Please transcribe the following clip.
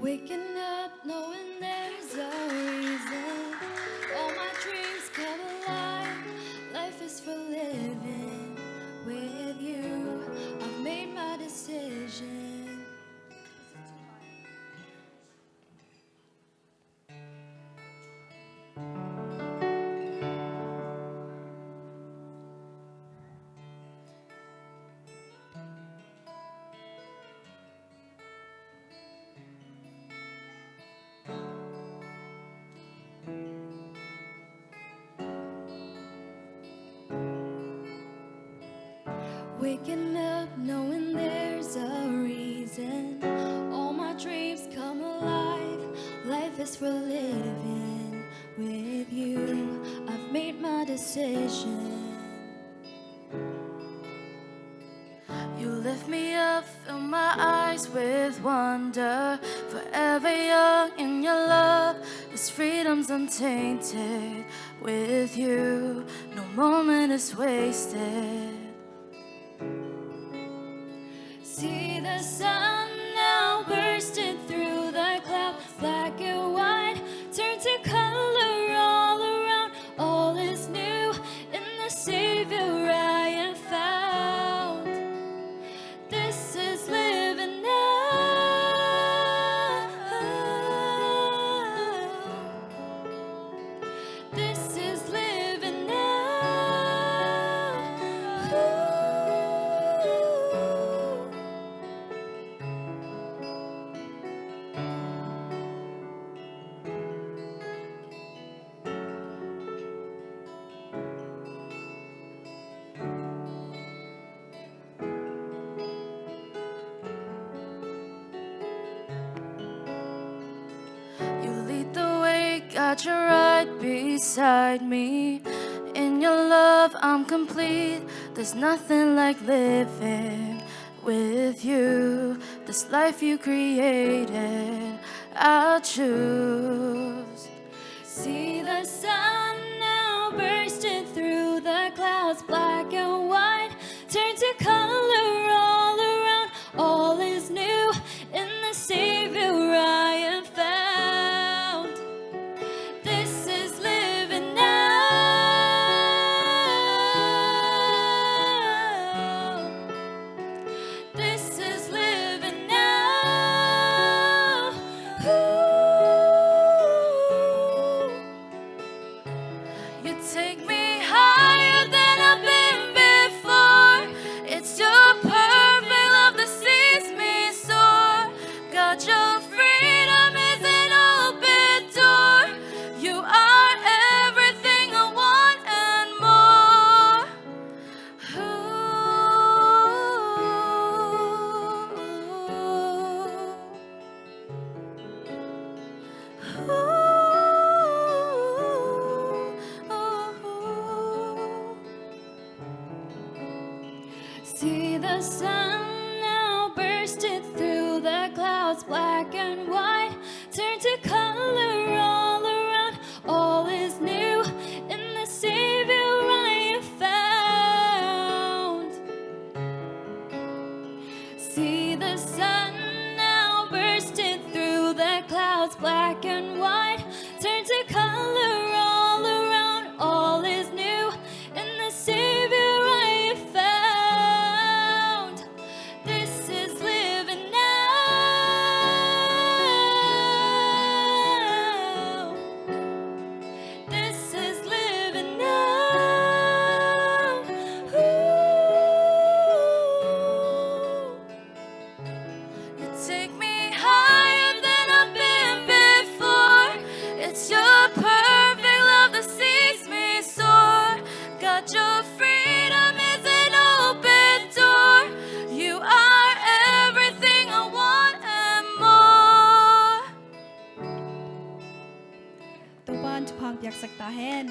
Waking up knowing there's Waking up knowing there's a reason. All my dreams come alive. Life is for living with you. I've made my decision. You lift me up, fill my eyes with wonder. Forever young in your love, this freedom's untainted. With you, no moment is wasted. The sun got you right beside me. In your love, I'm complete. There's nothing like living with you. This life you created, I'll choose. See the sun now bursting through the clouds, black and white, turn to color See the sun now bursting through the clouds, black and white, turn to color all around. All is new in the Savior I have found. See the sun now bursting through the clouds, black and white, turn to color 약 sắc ta hen